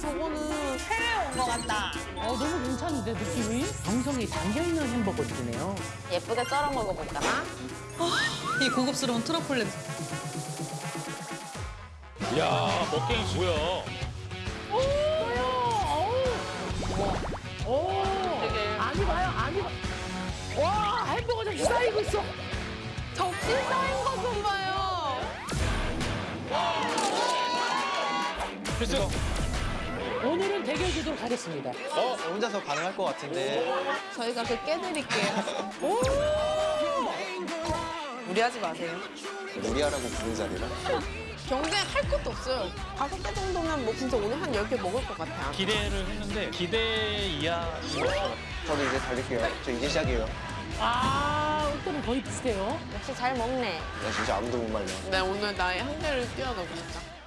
저거는 해외 온것 같다. 어, 너무 괜찮은데, 느낌이? 정성이 담겨있는 햄버거들이네요. 예쁘게 썰어 먹어볼까? 이 고급스러운 트러플 냄새. 야 먹갱이 뭐야? 오, 아니 봐요, 아니 봐. 와, 햄버거 좀 쌓이고 있어. 접시 쌓인 거좀 봐요. 글쎄 오늘은 대결 주도록 하겠습니다. 어? 혼자서 가능할 것 같은데. 저희가 그 깨드릴게요. 무리하지 마세요. 무리하라고 부른 자리라. 경쟁 할 것도 없어요. 다섯 개 정도면 뭐 진짜 오늘 한 열 개 먹을 것 같아요. 기대를 했는데 기대 이하인 것 같아요. 저도 이제 달릴게요. 저 이제 시작이에요. 아, 옷들은 거의 비슷해요. 역시 잘 먹네. 나 진짜 아무도 못 말려. 나 오늘 나의 한계를 뛰어넘었다.